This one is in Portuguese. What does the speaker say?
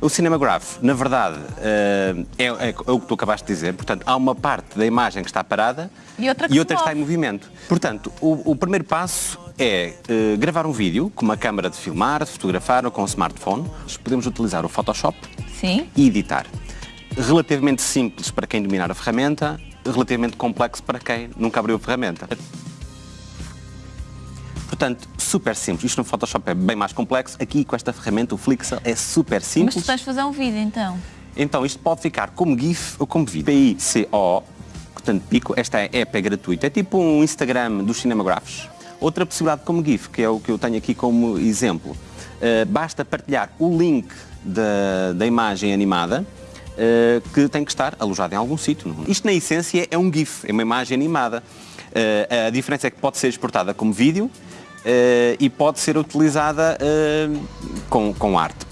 O Cinemagraph, na verdade, eh, é, é o que tu acabaste de dizer. Portanto, há uma parte da imagem que está parada E outra que se está move. em movimento. Portanto, o, o primeiro passo é eh, gravar um vídeo com uma câmara de filmar, de fotografar ou com um smartphone. Podemos utilizar o Photoshop Sim. e editar. Relativamente simples para quem dominar a ferramenta, relativamente complexo para quem nunca abriu a ferramenta. Portanto, super simples. Isto no Photoshop é bem mais complexo. Aqui com esta ferramenta, o Flixel, é super Mas simples. tu tens de fazer um vídeo então. Então isto pode ficar como GIF ou como vídeo. PICO, portanto pico, esta app é gratuita. É tipo um Instagram dos cinemagraphs. Outra possibilidade como GIF, que é o que eu tenho aqui como exemplo, eh, basta partilhar o link da, da imagem animada eh, que tem que estar alojado em algum sítio. Isto na essência é um GIF, é uma imagem animada. Eh, a diferença é que pode ser exportada como vídeo e pode ser utilizada eh, com, com arte.